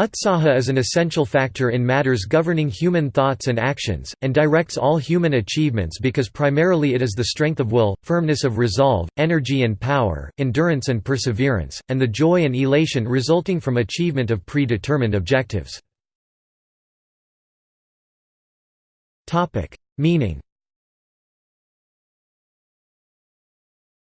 Utsaha is an essential factor in matters governing human thoughts and actions, and directs all human achievements because primarily it is the strength of will, firmness of resolve, energy and power, endurance and perseverance, and the joy and elation resulting from achievement of predetermined objectives. Meaning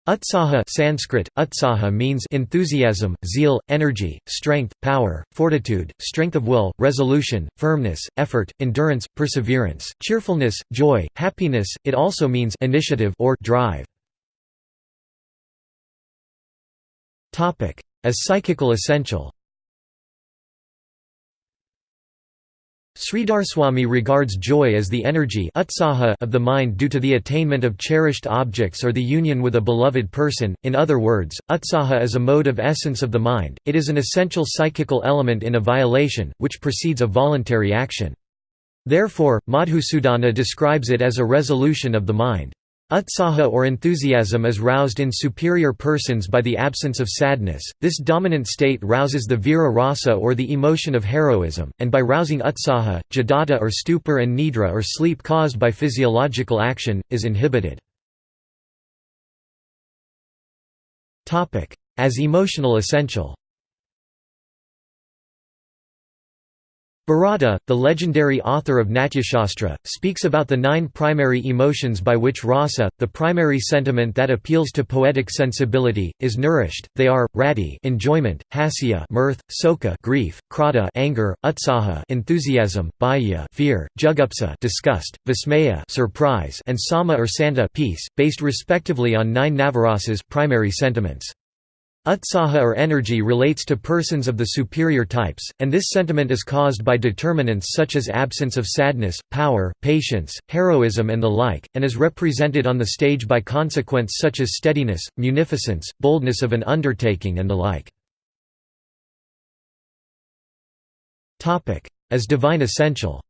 Utsaha Sanskrit, utsaha means enthusiasm, zeal, energy, strength, power, fortitude, strength of will, resolution, firmness, effort, endurance, perseverance, cheerfulness, joy, happiness. It also means initiative or drive. As psychical essential Sridharaswami regards joy as the energy of the mind due to the attainment of cherished objects or the union with a beloved person, in other words, utsaha is a mode of essence of the mind, it is an essential psychical element in a violation, which precedes a voluntary action. Therefore, Madhusudana describes it as a resolution of the mind. Utsaha or enthusiasm is roused in superior persons by the absence of sadness, this dominant state rouses the vira rasa or the emotion of heroism, and by rousing utsaha, jadata or stupor and nidra or sleep caused by physiological action, is inhibited. As emotional essential Bharata, the legendary author of Natyashastra, speaks about the nine primary emotions by which rasa, the primary sentiment that appeals to poetic sensibility, is nourished. They are rati, enjoyment; hasya, mirth; soka, grief; krodha, anger; utsaha, enthusiasm; bhaya, fear; jugupsa, disgust; vismaya, surprise; and sama or santa, peace, based respectively on nine navarasas, primary sentiments. Utsaha or energy relates to persons of the superior types, and this sentiment is caused by determinants such as absence of sadness, power, patience, heroism and the like, and is represented on the stage by consequents such as steadiness, munificence, boldness of an undertaking and the like. As divine essential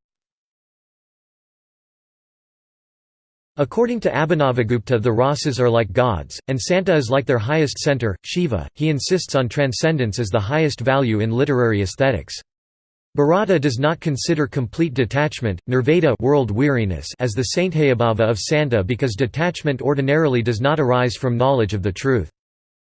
According to Abhinavagupta the rasas are like gods, and Santa is like their highest center, Shiva. He insists on transcendence as the highest value in literary aesthetics. Bharata does not consider complete detachment, nirveda world weariness as the sthayibhava of Santa because detachment ordinarily does not arise from knowledge of the truth.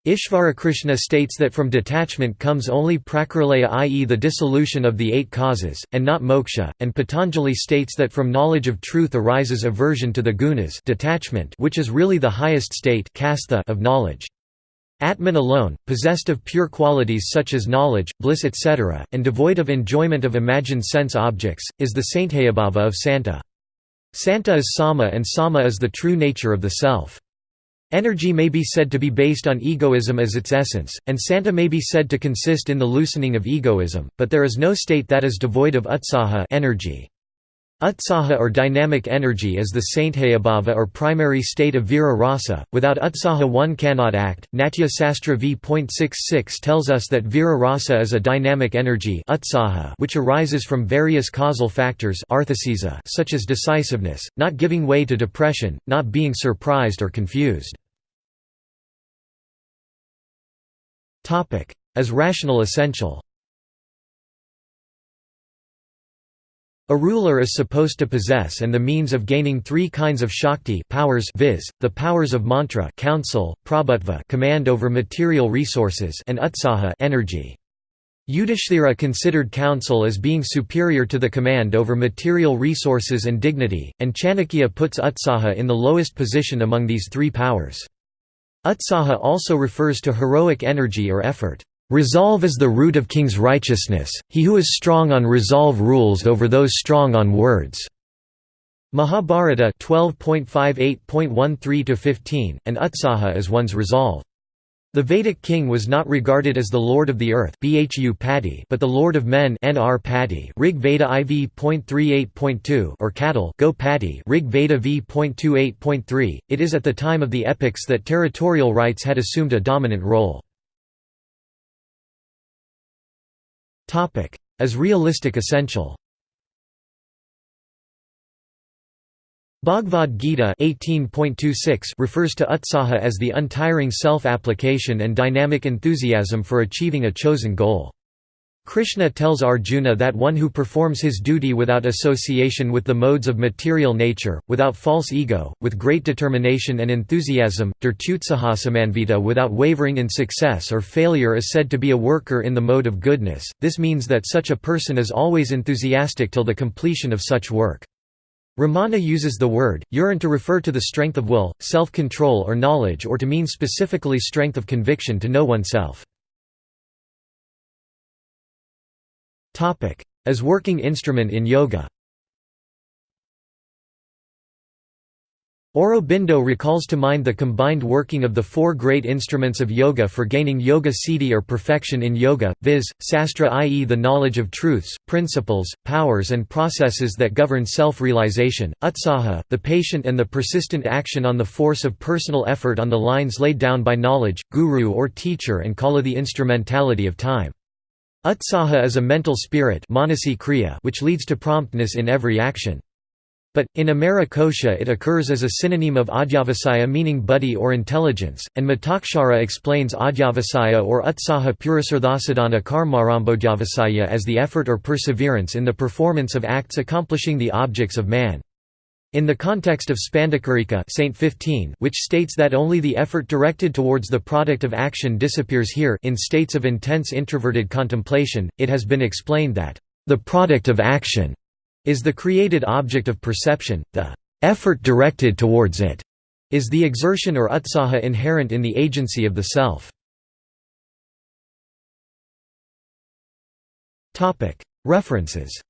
Ishvarakrishna states that from detachment comes only prakritilaya i.e. the dissolution of the eight causes, and not moksha, and Patanjali states that from knowledge of truth arises aversion to the gunas detachment which is really the highest state of knowledge. Atman alone, possessed of pure qualities such as knowledge, bliss etc., and devoid of enjoyment of imagined sense objects, is the sthayibhava of Santa. Santa is sama and sama is the true nature of the self. Energy may be said to be based on egoism as its essence, and Santa may be said to consist in the loosening of egoism, but there is no state that is devoid of utsaha energy. Utsaha or dynamic energy is the sthayibhava or primary state of vira rasa. Without utsaha one cannot act. Natya Sastra v.66 tells us that vira rasa is a dynamic energy which arises from various causal factors such as decisiveness, not giving way to depression, not being surprised or confused. As rational essential A ruler is supposed to possess and the means of gaining three kinds of shakti powers viz., the powers of mantra counsel, prabhutva command over material resources and utsaha energy. Yudhishthira considered counsel as being superior to the command over material resources and dignity, and Chanakya puts utsaha in the lowest position among these three powers. Utsaha also refers to heroic energy or effort. Resolve is the root of king's righteousness, he who is strong on resolve rules over those strong on words. Mahabharata 12.58.13-15, and Utsaha is one's resolve. The Vedic king was not regarded as the lord of the earth but the lord of men Rig Veda IV.38.2 or cattle Go Patti Rig Veda V.28.3. It is at the time of the epics that territorial rights had assumed a dominant role. As realistic essential Bhagavad Gita 18.26 refers to utsaha as the untiring self-application and dynamic enthusiasm for achieving a chosen goal. Krishna tells Arjuna that one who performs his duty without association with the modes of material nature, without false ego, with great determination and enthusiasm, dirtutsahasamanvita without wavering in success or failure is said to be a worker in the mode of goodness, this means that such a person is always enthusiastic till the completion of such work. Ramana uses the word, urine to refer to the strength of will, self-control or knowledge or to mean specifically strength of conviction to know oneself. As working instrument in yoga Aurobindo recalls to mind the combined working of the four great instruments of yoga for gaining yoga siddhi or perfection in yoga, viz., sastra i.e. the knowledge of truths, principles, powers and processes that govern self-realization, utsaha, the patient and the persistent action on the force of personal effort on the lines laid down by knowledge, guru or teacher and kala the instrumentality of time. Utsaha is a mental spirit which leads to promptness in every action. But, in Amara Kosha it occurs as a synonym of Adhyavasaya meaning buddhi or intelligence, and Mitakshara explains Adhyavasaya or Utsaha Purasarthasadhana Karmarambodhyavasaya as the effort or perseverance in the performance of acts accomplishing the objects of man. In the context of Spandakarika Saint 15, which states that only the effort directed towards the product of action disappears here in states of intense introverted contemplation, it has been explained that, "...the product of action," is the created object of perception, the "...effort directed towards it," is the exertion or utsaha inherent in the agency of the self. References